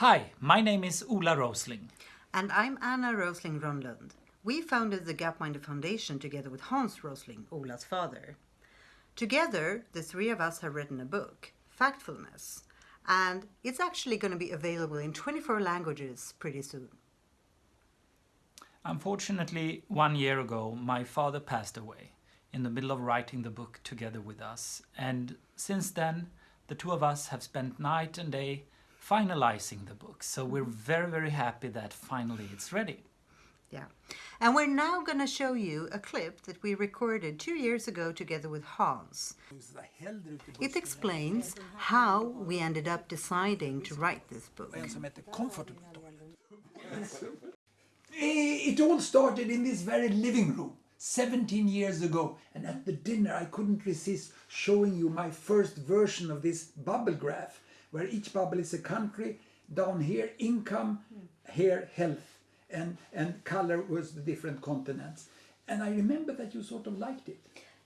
Hi, my name is Ola Rosling. And I'm Anna Rosling Rönnlund. We founded the Gapminder Foundation together with Hans Rosling, Ola's father. Together, the three of us have written a book, Factfulness, and it's actually going to be available in 24 languages pretty soon. Unfortunately, one year ago, my father passed away in the middle of writing the book together with us. And since then, the two of us have spent night and day finalizing the book. So we're mm-hmm. very, very happy that finally it's ready. Yeah. And we're now going to show you a clip that we recorded two years ago together with Hans. It explains how we ended up deciding to write this book. It all started in this very living room 17 years ago and at the dinner I couldn't resist showing you my first version of this bubble graph where each bubble is a country, down here income, here health and, and color was the different continents. And I remember that you sort of liked it.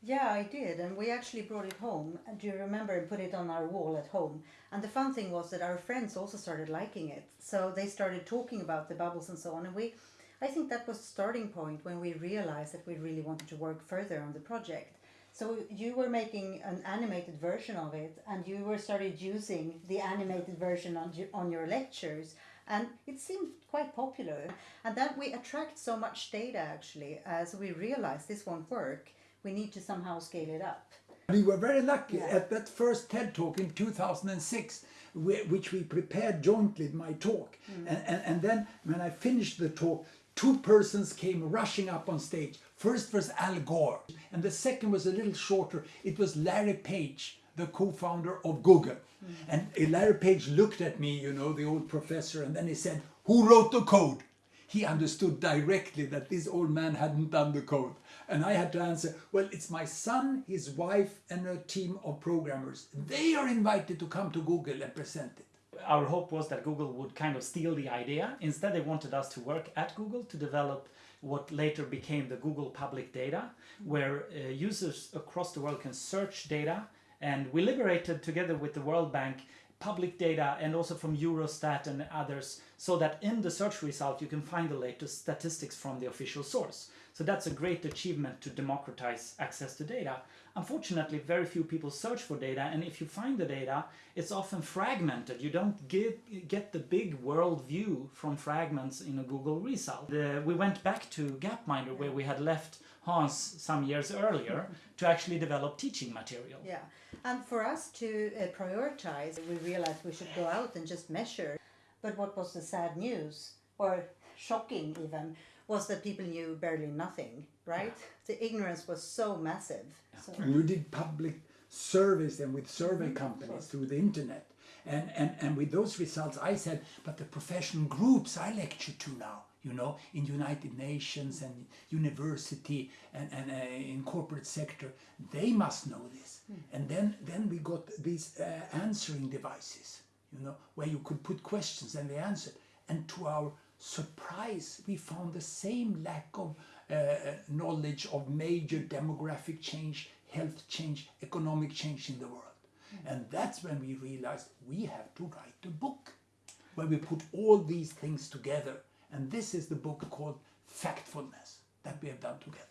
Yeah, I did, and we actually brought it home. Do you remember and put it on our wall at home? And the fun thing was that our friends also started liking it, so they started talking about the bubbles and so on. And we, I think that was the starting point when we realized that we really wanted to work further on the project. So you were making an animated version of it, and you were started using the animated version on on your lectures, and it seemed quite popular. And then we attract so much data actually, as we realized this won't work. We need to somehow scale it up. We were very lucky Yeah. at that first TED Talk in 2006, which we prepared jointly, my talk. Mm. And, and, and then when I finished the talk, two persons came rushing up on stage. First was Al Gore, and the second was a little shorter. It was Larry Page, the co-founder of Google. Mm. And eh, Larry Page looked at me, you know, the old professor, and then he said, who wrote the code? He understood directly that this old man hadn't done the code. And I had to answer, well, it's my son, his wife, and a team of programmers. They are invited to come to Google and present it. Our hope was that Google would kind of steal the idea. Instead, they wanted us to work at Google to develop what later became the Google Public Data, where uh, users across the world can search data. And we liberated, together with the World Bank, public data and also from Eurostat and others, so that in the search result you can find the latest statistics from the official source. So that's a great achievement to democratize access to data. Unfortunately, very few people search for data, and if you find the data, it's often fragmented. You don't get, get the big world view from fragments in a Google result. The, we went back to Gapminder, where we had left Hans some years earlier, to actually develop teaching material. Yeah, and for us to uh, prioritize, we realized we should go out and just measure. But what was the sad news, or shocking even, was that people knew barely nothing, right? The ignorance was so massive. So, And we did public surveys and with survey companies through the internet. And, and, and with those results, I said, but the professional groups I lecture to now, you know, in United Nations and university and, and uh, in corporate sector, they must know this. And then, then we got these uh, answering devices, you know, where you could put questions and they answered. And to our surprise, we found the same lack of uh, knowledge of major demographic change, health change, economic change in the world. And that's when we realized we have to write a book where we put all these things together. And this is the book called Factfulness that we have done together.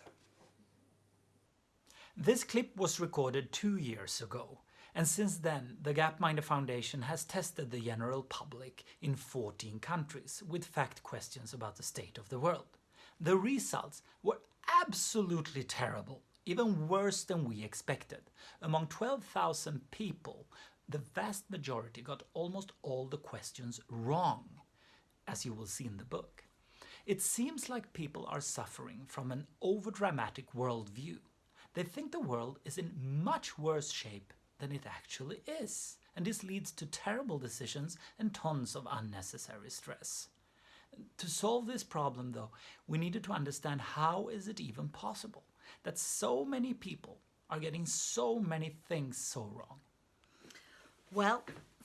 This clip was recorded two years ago, and since then the Gapminder Foundation has tested the general public in 14 countries with fact questions about the state of the world. The results were absolutely terrible, even worse than we expected. Among 12,000 people, the vast majority got almost all the questions wrong, as you will see in the book. It seems like people are suffering from an overdramatic worldview. They think the world is in much worse shape than it actually is, and this leads to terrible decisions and tons of unnecessary stress. To solve this problem though, we needed to understand how is it even possible that so many people are getting so many things so wrong. well,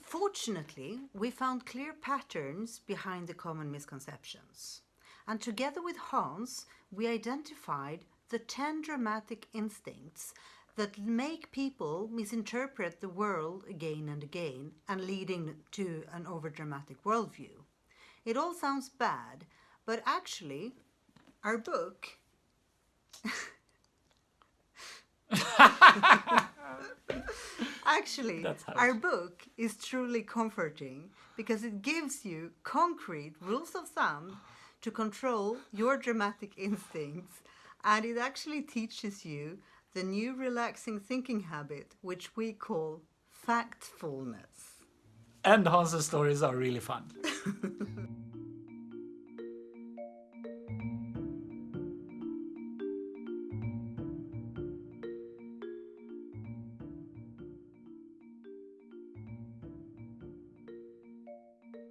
fortunately, we found clear patterns behind the common misconceptions. And together with Hans, we identified the 10 dramatic instincts that make people misinterpret the world again and again and leading to an overdramatic worldview. It all sounds bad, but actually, our book. Actually, our book is truly comforting because it gives you concrete rules of thumb to control your dramatic instincts and it actually teaches you the new relaxing thinking habit which we call factfulness. And Hans's stories are really fun.